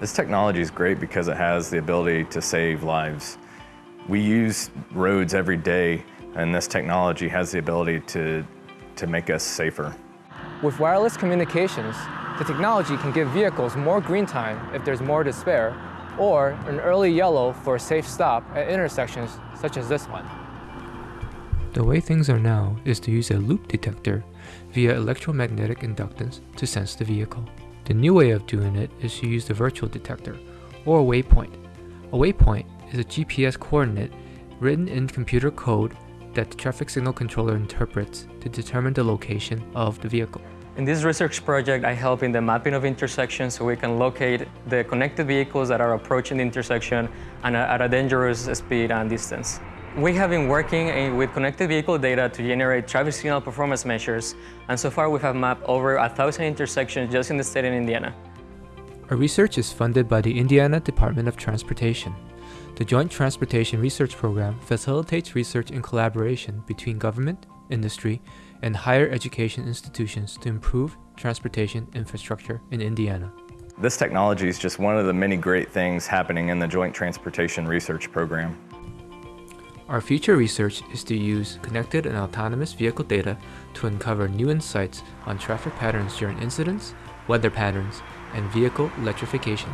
This technology is great because it has the ability to save lives. We use roads every day and this technology has the ability to, to make us safer. With wireless communications, the technology can give vehicles more green time if there's more to spare, or an early yellow for a safe stop at intersections such as this one. The way things are now is to use a loop detector via electromagnetic inductance to sense the vehicle. The new way of doing it is to use the virtual detector, or a waypoint. A waypoint is a GPS coordinate written in computer code that the traffic signal controller interprets to determine the location of the vehicle. In this research project, I help in the mapping of intersections so we can locate the connected vehicles that are approaching the intersection and at a dangerous speed and distance. We have been working with connected vehicle data to generate traffic signal performance measures, and so far we have mapped over a thousand intersections just in the state of Indiana. Our research is funded by the Indiana Department of Transportation. The Joint Transportation Research Program facilitates research in collaboration between government, industry, and higher education institutions to improve transportation infrastructure in Indiana. This technology is just one of the many great things happening in the Joint Transportation Research Program. Our future research is to use connected and autonomous vehicle data to uncover new insights on traffic patterns during incidents, weather patterns, and vehicle electrification.